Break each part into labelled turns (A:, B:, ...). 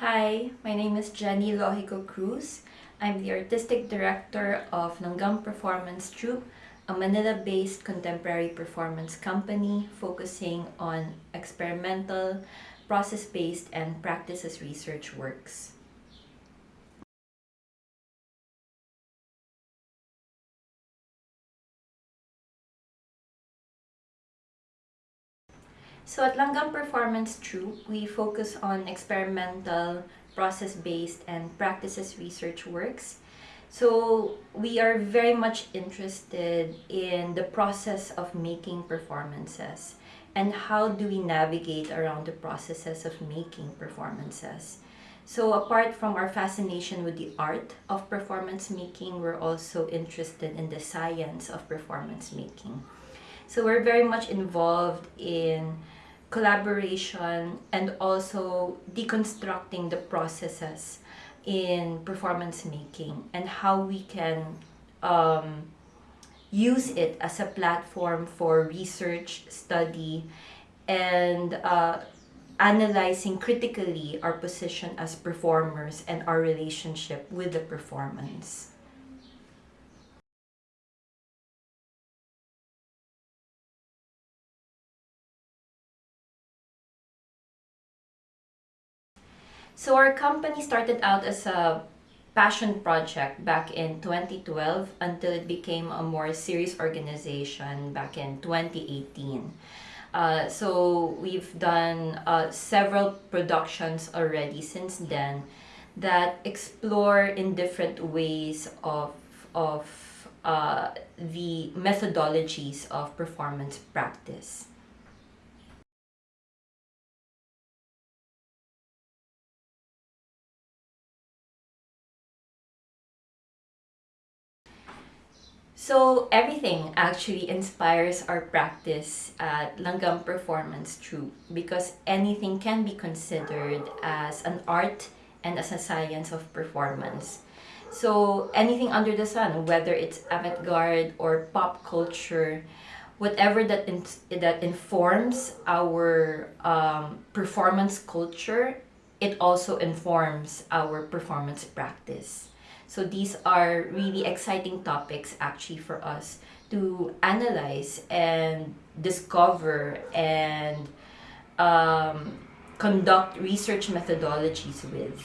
A: Hi, my name is Jenny Lohico Cruz. I'm the artistic director of Langgam Performance Troupe, a Manila-based contemporary performance company focusing on experimental, process-based, and practices research works. So at Langgam Performance Troupe, we focus on experimental, process-based, and practices research works. So we are very much interested in the process of making performances and how do we navigate around the processes of making performances. So apart from our fascination with the art of performance making, we're also interested in the science of performance making. So we're very much involved in collaboration and also deconstructing the processes in performance making and how we can um, use it as a platform for research, study, and uh, analyzing critically our position as performers and our relationship with the performance. So our company started out as a passion project back in 2012 until it became a more serious organization back in 2018. Uh, so we've done uh, several productions already since then that explore in different ways of, of uh, the methodologies of performance practice. So everything actually inspires our practice at Langgam Performance Troupe because anything can be considered as an art and as a science of performance. So anything under the sun, whether it's avant-garde or pop culture, whatever that in, that informs our um, performance culture, it also informs our performance practice. So these are really exciting topics actually for us to analyze and discover and um, conduct research methodologies with.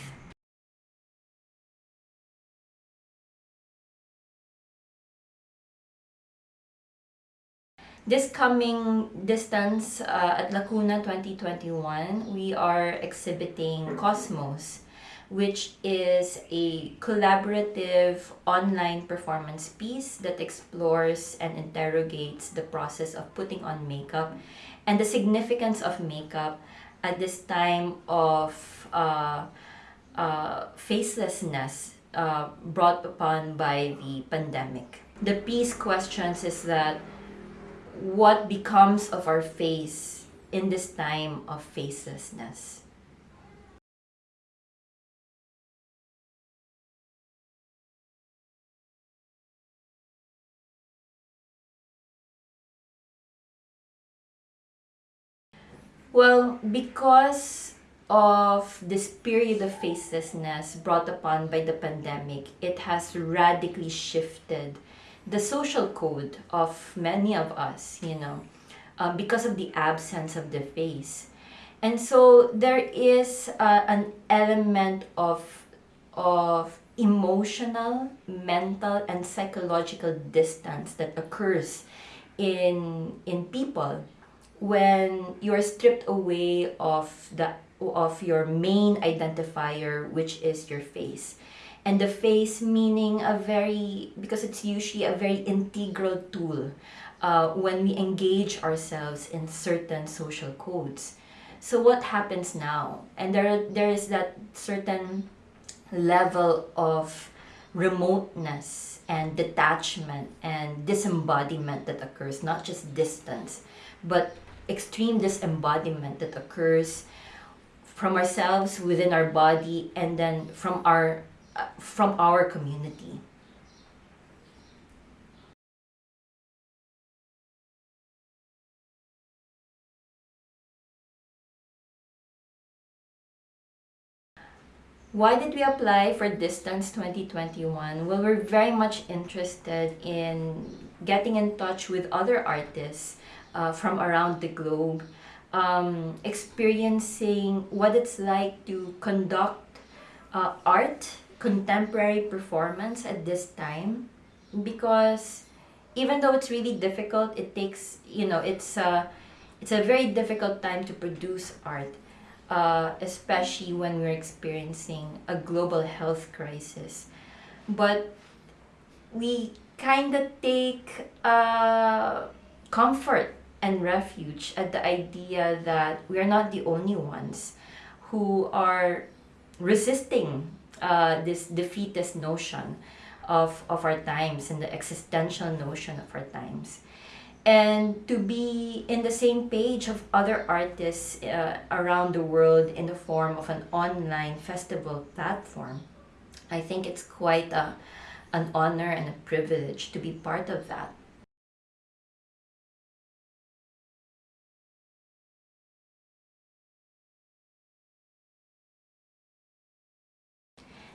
A: This coming distance uh, at Lacuna 2021, we are exhibiting Cosmos, which is a collaborative online performance piece that explores and interrogates the process of putting on makeup and the significance of makeup at this time of uh, uh, facelessness uh, brought upon by the pandemic. The piece questions is that what becomes of our face in this time of facelessness. Well, because of this period of facelessness brought upon by the pandemic, it has radically shifted the social code of many of us, you know, uh, because of the absence of the face. And so there is uh, an element of, of emotional, mental, and psychological distance that occurs in, in people when you're stripped away of the of your main identifier which is your face. And the face meaning a very because it's usually a very integral tool uh, when we engage ourselves in certain social codes. So what happens now? And there there is that certain level of remoteness and detachment and disembodiment that occurs not just distance but extreme disembodiment that occurs from ourselves within our body and then from our uh, from our community Why did we apply for Distance 2021? Well, we're very much interested in getting in touch with other artists uh, from around the globe, um, experiencing what it's like to conduct uh, art, contemporary performance at this time. Because even though it's really difficult, it takes, you know, it's a, it's a very difficult time to produce art uh, especially when we're experiencing a global health crisis. But we kind of take uh, comfort and refuge at the idea that we are not the only ones who are resisting uh, this defeatist notion of, of our times and the existential notion of our times and to be in the same page of other artists uh, around the world in the form of an online festival platform. I think it's quite a, an honor and a privilege to be part of that.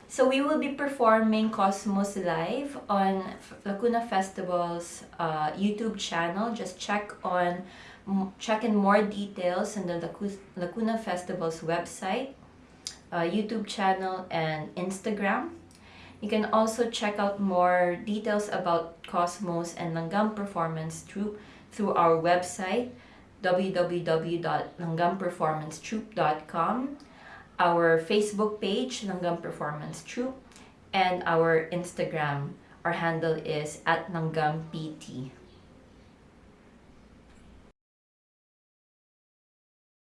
A: So we will be performing Cosmos live on Lacuna Festival's uh, YouTube channel. Just check on check in more details on the Lacuna Festival's website, uh, YouTube channel, and Instagram. You can also check out more details about Cosmos and Langgam Performance through, through our website www.langgamperformancetroupe.com our Facebook page, Langgam Performance Troupe, and our Instagram. Our handle is at Langgam PT.